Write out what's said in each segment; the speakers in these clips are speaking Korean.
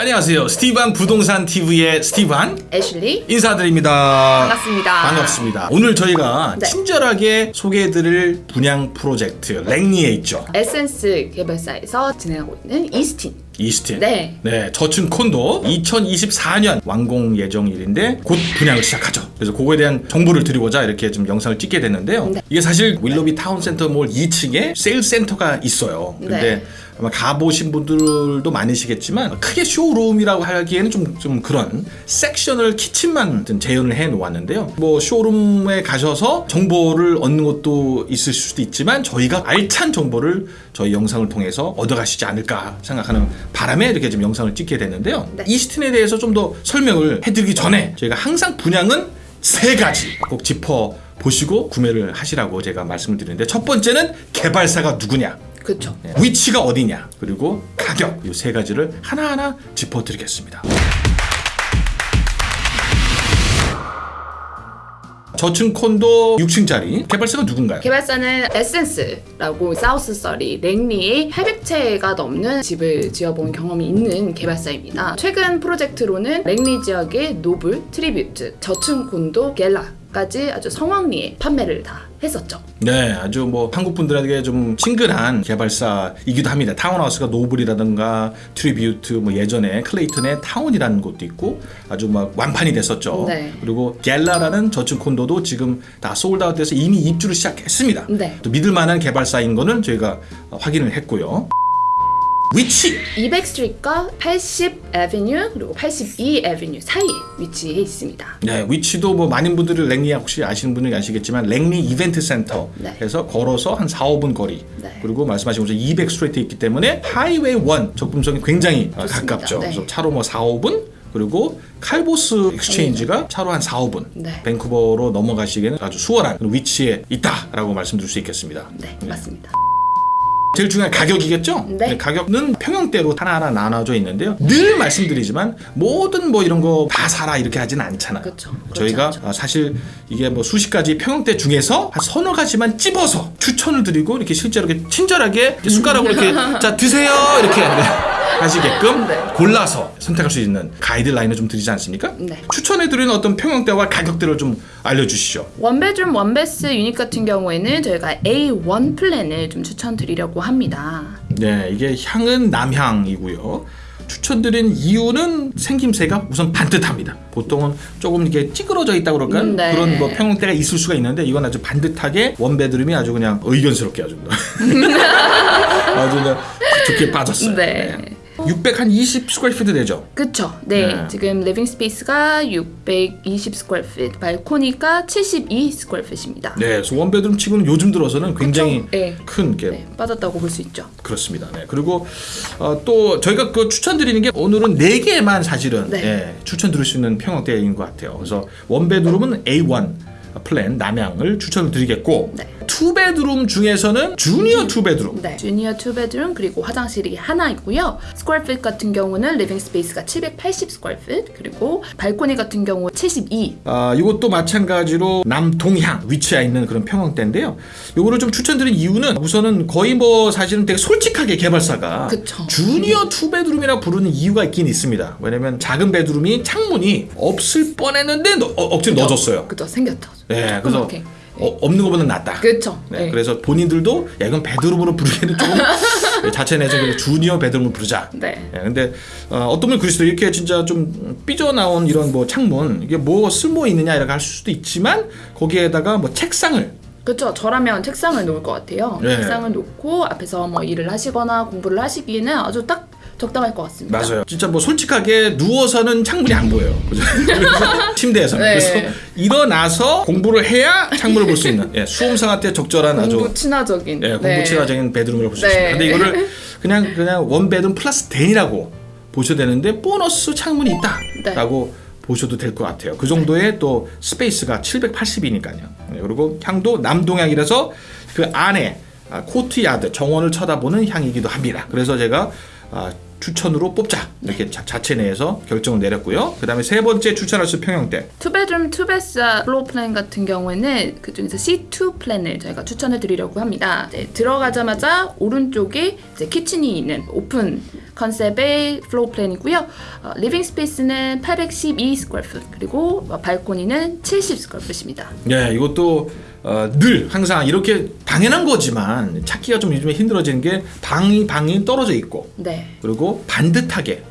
안녕하세요. 스티반 부동산 TV의 스티반 애슐리 인사드립니다. 반갑습니다. 반갑습니다. 오늘 저희가 네. 친절하게 소개해드릴 분양 프로젝트 랭리에 있죠. 에센스 개발사에서 진행하고 있는 이스틴 이스틴. 네. 네, 저층 콘도 2024년 완공 예정일인데 곧 분양을 시작하죠. 그래서 그거에 대한 정보를 드리고자 이렇게 좀 영상을 찍게 됐는데요. 네. 이게 사실 윌로비 타운센터 몰 2층에 세일 센터가 있어요. 근데 네. 아마 가보신 분들도 많으시겠지만 크게 쇼룸이라고 하기에는 좀, 좀 그런 섹셔널 키친만 좀 재현을 해 놓았는데요. 뭐 쇼룸에 가셔서 정보를 얻는 것도 있을 수도 있지만 저희가 알찬 정보를 저희 영상을 통해서 얻어가시지 않을까 생각하는 바람에 이렇게 좀 영상을 찍게 됐는데요. 네. 이스틴에 대해서 좀 더 설명을 해드리기 전에 저희가 항상 분양은 세 가지 꼭 짚어 보시고 구매를 하시라고 제가 말씀을 드리는데 첫 번째는 개발사가 누구냐 그쵸 네, 위치가 어디냐 그리고 가격 이 세 가지를 하나하나 짚어드리겠습니다. 저층 콘도 6층짜리 개발사가 누군가요? 개발사는 에센스라고 사우스 서리 랭리에 800채가 넘는 집을 지어본 경험이 있는 개발사입니다. 최근 프로젝트로는 랭리 지역의 노블, 트리뷰트, 저층 콘도, 겔라 까지 아주 성황리에 판매를 다 했었죠. 네, 아주 뭐 한국 분들에게 좀 친근한 개발사이기도 합니다. 타운하우스가 노블이라든가 트리뷰트, 뭐 예전에 클레이튼의 타운이라는 곳도 있고 아주 막 완판이 됐었죠. 네. 그리고 갤라라는 저층 콘도도 지금 다 sold out돼서 이미 입주를 시작했습니다. 네. 또 믿을 만한 개발사인 거는 저희가 어, 확인을 했고요. 위치 200 Street과 80 Avenue 그리고 82 Avenue 사이에 위치해 있습니다. 네, 위치도 뭐 많은 분들을 랭리 혹시 아시는 분은 아시겠지만 랭리 이벤트 센터에서 걸어서 한 4, 5분 거리 네. 그리고 말씀하신 것처럼 200 Street에 있기 때문에 하이웨이 1 접근성이 굉장히 어, 좋습니다. 가깝죠. 네. 그래서 차로 뭐 4, 5분 그리고 칼보스 익스체인지가 차로 한 4, 5분 네. 밴쿠버로 넘어가시기에는 아주 수월한 위치에 있다라고 말씀드릴 수 있겠습니다. 네, 맞습니다. 제일 중요한 가격이겠죠? 네. 가격은 평형대로 하나하나 나눠져 있는데요. 늘 말씀드리지만 모든 뭐 이런 거 다 사라 이렇게 하진 않잖아요. 그렇죠. 저희가. 아, 사실 이게 뭐 수십 가지 평형대 중에서 한 서너 가지만 찝어서 추천을 드리고 이렇게 실제로 이렇게 친절하게 이렇게 숟가락으로 이렇게 자 드세요 이렇게 하시게끔 네. 골라서 선택할 수 있는 가이드라인을 좀 드리지 않습니까? 네. 추천해 드리는 어떤 평형대와 가격들을 좀 알려주시죠. one bedroom one bath unit 같은 경우에는 저희가 A1 플랜을 좀 추천드리려고 합니다. 네, 이게 향은 남향이고요. 추천드린 이유는 생김새가 우선 반듯합니다. 보통은 조금 이렇게 찌그러져 있다 그럴까요? 음, 네. 그런 뭐 평형대가 있을 수가 있는데 이건 아주 반듯하게 one bedroom이 아주 그냥 의젓스럽게 아주 아주 그냥 좋게 빠졌어요. 네. 620 square feet 되죠? 그쵸. 네. 네. 지금 living space가 620 square feet, 발코니가 72 square feet입니다. 네, 그래서 one bedroom 치고는 요즘 들어서는 굉장히 네. 큰 게 네, 빠졌다고 볼 수 있죠. 그렇습니다. 네. 그리고 어, 또 저희가 그 추천드리는 게 오늘은 네 개만 사실은 네. 예, 추천드릴 수 있는 평형대인 것 같아요. 그래서 one bedroom은 A1 플랜 남향을 추천을 드리겠고 네. two bedroom 중에서는 junior two bedroom 네. junior two bedroom 그리고 화장실이 하나 있고요. square feet 같은 경우는 living space가 780 square feet 그리고 발코니 같은 경우 72. 아, 이것도 마찬가지로 남동향 위치해 있는 그런 평형대인데요. 요거를 좀 추천드린 이유는 우선은 거의 뭐 사실은 되게 솔직하게 개발사가 그쵸. junior two bedroom이라 부르는 이유가 있긴 있습니다. 왜냐면 작은 bedroom이 창문이 없을 뻔했는데 넣- 어, 억지로 넣어줬어요. 그죠. 생겼죠. 네, 그래서 조그맣게. 어, 없는 것보다 낫다. 그쵸. 네, 네. 그래서 본인들도 야 이건 베드룸으로 부르기에는 조금 자체 내서 그냥 주니어 베드룸을 부르자. 네. 예, 근데 어, 떤 분이 그러시더 이렇게 진짜 좀 삐져 나온 이런 뭐 창문 이게 뭐 쓸모 있느냐 이렇게 할 수도 있지만 거기에다가 뭐 책상을 그렇죠. 저라면 책상을 놓을 것 같아요. 네. 책상을 놓고 앞에서 뭐 일을 하시거나 공부를 하시기에는 아주 딱 적당할 것 같습니다. 맞아요. 진짜 뭐 솔직하게 누워서는 창문이 안 보여요. 그죠? 그래서 침대에서는 네. 그래서 일어나서 공부를 해야 창문을 볼 수 있는 예, 수험생한테 적절한 아주 공부 친화적인. 예, 공부 네. 친화적인 bedroom을 볼수 네. 있습니다. 근데 이거를 그냥 그냥 one bedroom plus den이라고 보셔야 되는데 보너스 창문이 네. 있다라고 보셔도 될 것 같아요. 그 정도의 또 space가 780이니까요. 그리고 향도 남동향이라서 그 안에 아, courtyard 정원을 쳐다보는 향이기도 합니다. 그래서 제가 아, 추천으로 뽑자 이렇게 자, 자체 내에서 결정을 내렸고요. 그 다음에 세 번째 추천할 수 평형대. two bedroom two bath floor plan 같은 경우에는 그 중에서 C2 플랜을 저희가 추천해 드리려고 합니다. 이제 들어가자마자 오른쪽에 이제 kitchen이 있는 오픈 컨셉의 floor plan이고요. 어, living space는 812 square foot 그리고 어, 발코니는 70 square foot입니다. 네, 이것도 어, 늘 항상 이렇게 당연한 거지만 찾기가 좀 요즘에 힘들어지는 게 방이 방이 떨어져 있고 네. 그리고 반듯하게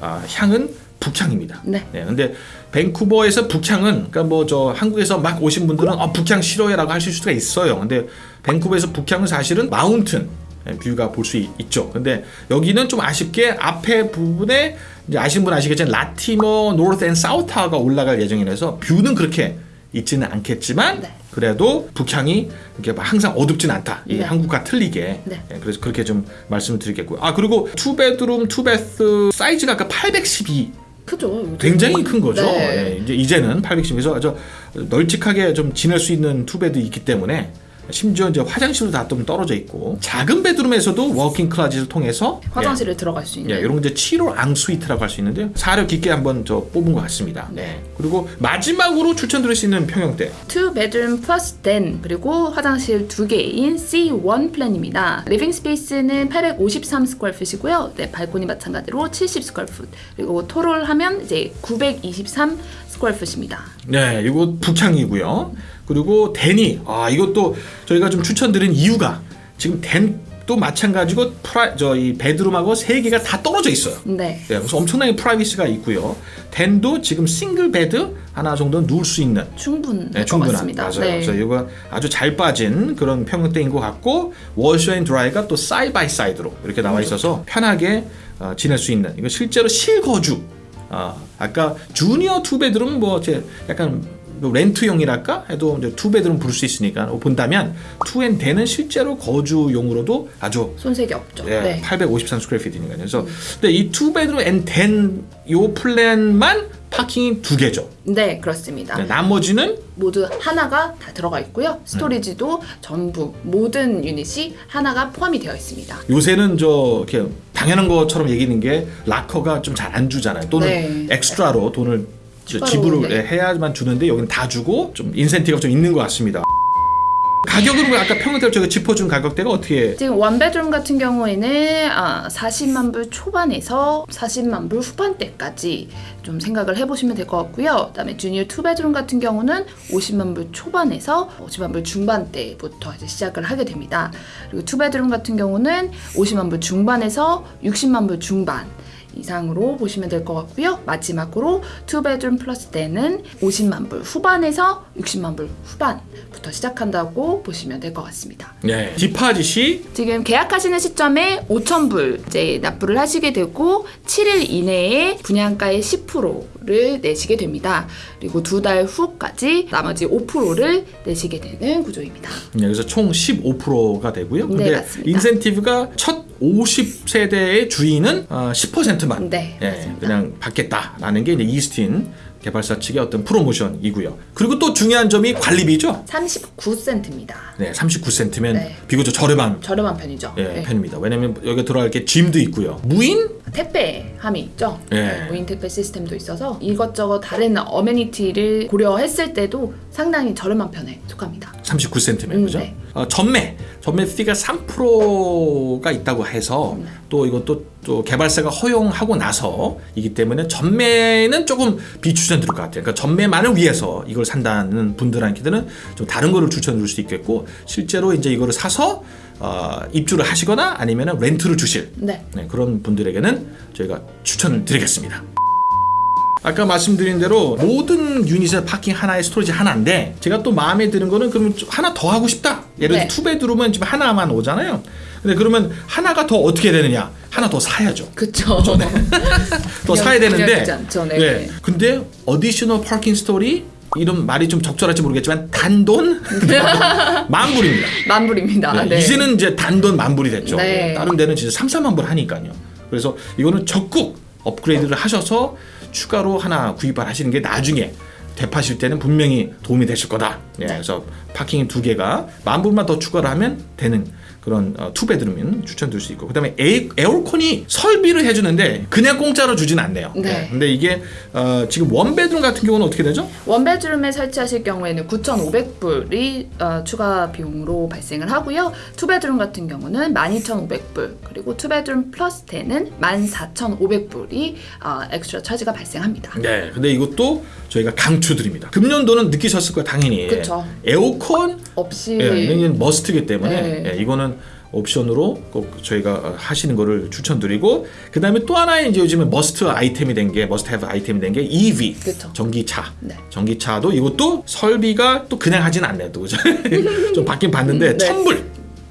아, 향은 북향입니다. 네. 근데 밴쿠버에서 북향은 그러니까 뭐 저 한국에서 막 오신 분들은 어, 북향 싫어해라고 하실 수가 있어요. 근데 밴쿠버에서 북향은 사실은 mountain 예, view가 볼 수 있죠. 근데 여기는 좀 아쉽게 앞에 부분에 이제 아시는 분 아시겠지만 Latimer North and South가 올라갈 예정이라서 view는 그렇게 있지는 않겠지만 네. 그래도 북향이 이렇게 막 항상 어둡진 않다. 이 네. 한국과 틀리게. 네. 예, 그래서 그렇게 좀 말씀을 드리겠고요. 아 그리고 two bedroom two bath 사이즈가 아까 812 크죠. 굉장히 큰 거죠. 네. 예, 이제 이제는 810에서 아주 널찍하게 좀 지낼 수 있는 two bed 있기 때문에 심지어 이제 화장실도 다 좀 떨어져 있고 작은 bedroom에서도 walk-in closet을 통해서 화장실에 들어갈 수 예, 있는. 예, 이런 이제 7호 앙스위트라고 할 수 있는데요. 사려 깊게 한번 저 뽑은 것 같습니다. 네. 그리고 마지막으로 추천드릴 수 있는 평형대. two bedroom plus den 그리고 화장실 두 개인 C1 plan입니다. living space는 853 square foot이고요. 네, 발코니 마찬가지로 70 square foot. 그리고 total 하면 이제 923 square foot입니다. 네, 이거 북향이고요. 그리고 den이 아 이것도 저희가 좀 추천드린 이유가 지금 den도 마찬가지고 프라 저이 bedroom하고 세 개가 다 떨어져 있어요. 네. 네, 그래서 엄청나게 privacy가 있고요. den도 지금 single bed 하나 정도 누울 수 있는 충분할 네, 것 충분한. 맞아요. 네. 그래서 이거 아주 잘 빠진 그런 평형대인 것 같고 washer and dryer가 또 side by side로 이렇게 나와 있어서 편하게 어, 지낼 수 있는 이거 실제로 실거주. 아 아까 junior two bedroom 뭐 이제 약간 뭐 렌트용이랄까 해도 이제 two bedroom 부를 수 있으니까 보다면 two and den은 실제로 거주용으로도 아주 손색이 없죠. 예, 네. 853 square feet니까요. 그래서 근데 이 투 베드룸 앤덴요 플랜만 파킹이 두 개죠. 네, 그렇습니다. 네, 나머지는 모두 하나가 다 들어가 있고요. storage도 전부 모든 유닛이 하나가 포함이 되어 있습니다. 요새는 저 이렇게 당연한 것처럼 얘기하는 게 락커가 좀 잘 안 주잖아요. 또는 네. extra로 돈을 저 추가로, 지불을 네. 해야만 주는데 여기는 다 주고 좀 인센티브가 좀 있는 것 같습니다. 가격은 뭐 아까 평균대로 저희가 짚어준 가격대가 어떻게 지금 one bedroom 같은 경우에는 아, 40만 불 초반에서 40만 불 후반대까지 좀 생각을 해보시면 될 것 같고요. 그 다음에 junior two bedroom 같은 경우는 50만 불 초반에서 50만 불 중반대부터 이제 시작을 하게 됩니다. 그리고 two bedroom 같은 경우는 50만 불 중반에서 60만 불 중반. 이상으로 보시면 될 것 같고요. 마지막으로 two bedroom plus den은 50만 불 후반에서 60만 불 후반부터 시작한다고 보시면 될 것 같습니다. 네. deposit이 지금 계약하시는 시점에 5,000불 이제 납부를 하시게 되고 7일 이내에 분양가의 10%를 내시게 됩니다. 그리고 두 달 후까지 나머지 5%를 내시게 되는 구조입니다. 네, 그래서 총 15%가 되고요. 네, 근데 맞습니다. 인센티브가 첫 50세대의 주인은 어, 10%만 네, 예. 그냥 받겠다라는 게 이제 이스틴 개발사 측의 어떤 프로모션이고요. 그리고 또 중요한 점이 관리비죠. 39센트입니다. 네, 39센트면 네. 비교적 저렴한 저렴한 편이죠. 예, 네. 편입니다. 왜냐면 여기 들어갈 게 짐도 있고요. 무인 택배함이 있죠. 예. 네, 무인 택배 시스템도 있어서 이것저것 다른 어메니티를 고려했을 때도 상당히 저렴한 편에 속합니다. 3퍼센트면 음, 그죠? 네. 어, 전매 전매 fee가 3%가 있다고 해서 네. 또 이것도 또 개발사가 허용하고 나서이기 때문에 전매는 조금 비추천드릴 것 같아요. 그러니까 전매만을 위해서 이걸 산다는 분들한테는 좀 다른 거를 추천드릴 수도 있겠고 실제로 이제 이거를 사서 어, 입주를 하시거나 아니면 렌트를 주실 네. 네, 그런 분들에게는 저희가 추천을 드리겠습니다. 아까 말씀드린 대로 모든 유닛의 parking 하나에 storage 하나인데 제가 또 마음에 드는 거는 그러면 좀 하나 더 하고 싶다. 예를 들어 네. two bedroom은 지금 하나만 오잖아요. 근데 그러면 하나가 더 어떻게 되느냐? 하나 더 사야죠. 그쵸. 더 그냥- 사야 되는데. 않죠, 네. 예. 근데 additional parking stall이 이런 말이 좀 적절할지 모르겠지만 단돈 만불입니다. 만불입니다. 네, 네. 이제는 이제 단돈 만불이 됐죠. 네. 다른 데는 진짜 3, 4만 불 하니까요. 그래서 이거는 적극 업그레이드를 하셔서 추가로 하나 구입을 하시는 게 나중에 되파실 때는 분명히 도움이 되실 거다. 예, 네. 그래서 parking 두 개가 만 불만 더 추가를 하면 되는 그런 어, two bedroom은 추천드릴 수 있고 그 다음에 에, 에어컨이 설비를 해주는데 그냥 공짜로 주진 않네요. 네. 근데 이게 어, 지금 one bedroom 같은 경우는 어떻게 되죠? one bedroom에 설치하실 경우에는 9,500불이 어, 추가 비용으로 발생을 하고요. two bedroom 같은 경우는 12,500불 그리고 two bedroom plus den은 14,500불이 어, 엑스트라 차지가 발생합니다. 네. 근데 이것도 저희가 강추드립니다. 금년도는 느끼셨을 거예요, 당연히. 그쵸. 에어컨 없이 예, must기 때문에 네. 예, 이거는 옵션으로 꼭 저희가 하시는 거를 추천드리고 그 다음에 또 하나의 이제 요즘에 must 아이템이 된 게 must have 아이템이 된 게 EV 그쵸. 전기차 네. 전기차도 이것도 설비가 또 그냥 하진 않네요 좀 바뀐 봤는데 네. 천불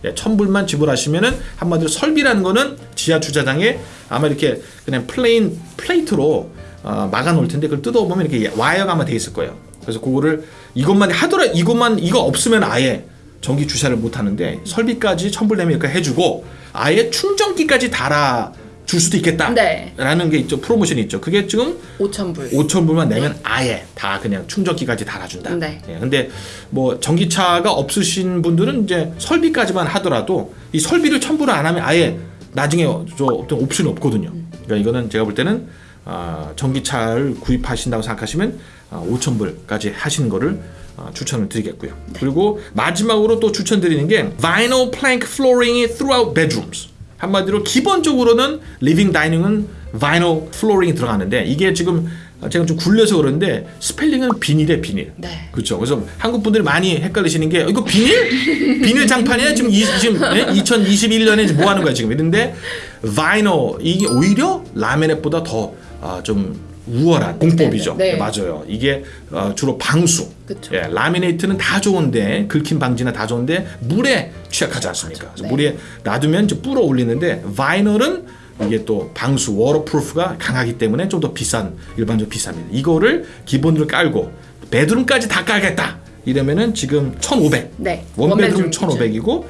예, 천불만 지불하시면은 한마디로 설비라는 거는 지하 주차장에 아마 이렇게 그냥 plain plate로 어, 막아 놓을 텐데 그걸 뜯어보면 이렇게 와이어가 아마 돼 있을 거예요. 그래서 그거를 이것만 하더라 이것만 이거 없으면 아예 전기 주차를 못 하는데 설비까지 이렇게 해주고 아예 충전기까지 달아 줄 수도 있겠다라는 네. 게 있죠 프로모션이 있죠. 그게 지금 5,000불 5천 불만 내면 아예 다 그냥 충전기까지 달아준다. 네. 예, 근데 뭐 전기차가 없으신 분들은 이제 설비까지만 하더라도 이 설비를 첨부를 안 하면 아예 나중에 저 어떤 옵션이 없거든요. 그러니까 이거는 제가 볼 때는 아, 전기차를 구입하신다고 생각하시면 아, 5천 불까지 하시는 거를 아, 추천을 드리겠고요. 그리고 마지막으로 또 추천드리는 게 vinyl plank flooring이 throughout bedrooms. 한마디로 기본적으로는 living dining은 vinyl flooring이 들어가는데 이게 지금 제가 좀 굴려서 그러는데 스펠링은 비닐에 비닐. 네. 그렇죠. 그래서 한국 분들이 많이 헷갈리시는 게 이거 비닐? 비닐 장판이야? 지금 이, 지금 2021년에 뭐 하는 거야 지금? 이런데 vinyl 이게 오히려 laminate보다 더 아, 좀 우월한 공법이죠. 네, 네. 네, 맞아요. 이게 어, 주로 방수. 그쵸. 예, laminate는 다 좋은데 긁힘 방지나 다 좋은데 물에 취약하지 않습니까? 그래서 네. 물에 놔두면 이제 불어 올리는데 vinyl은 이게 또 방수 waterproof가 강하기 때문에 좀 더 비싼 일반적으로 비쌉니다. 이거를 기본으로 깔고 베드룸까지 다 깔겠다. 이러면은 지금 1,500. 네. 원베드룸 1,500이고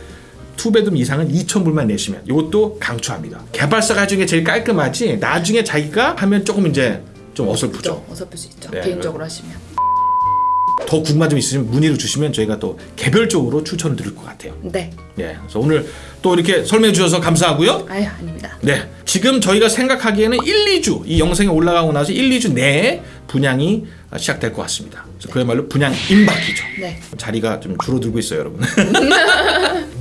투베드룸 이상은 2,000불만 내시면 이것도 강추합니다. 개발사가 중에 제일 깔끔하지 나중에 자기가 하면 조금 이제 좀 어설프죠. 어설플 수 있죠. 네, 개인적으로 하시면. 더 궁금한 점 있으시면 문의를 주시면 저희가 또 개별적으로 추천을 드릴 것 같아요. 네. 예, 그래서 오늘 또 이렇게 설명해 주셔서 감사하고요. 아유, 아닙니다. 네, 지금 저희가 생각하기에는 1, 2주 이 영상이 올라가고 나서 1, 2주 내에 분양이 시작될 것 같습니다. 그래서 그야말로 분양 임박이죠. 네. 자리가 좀 줄어들고 있어요, 여러분.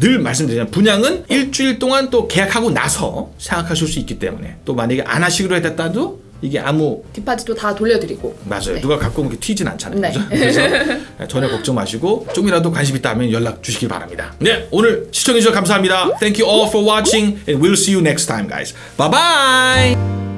늘 말씀드리지만 분양은 일주일 동안 또 계약하고 나서 생각하실 수 있기 때문에 또 만약에 안 하시기로 했다도 이게 아무 뒷바지도 다 돌려드리고. 맞아요. 네. 누가 갖고 오면 튀진 않잖아요. 네. 그래서 전혀 걱정 마시고 좀이라도 관심 있다 하면 연락 주시기 바랍니다. 네, 오늘 시청해 주셔서 감사합니다. Thank you all for watching and we'll see you next time, guys. Bye bye.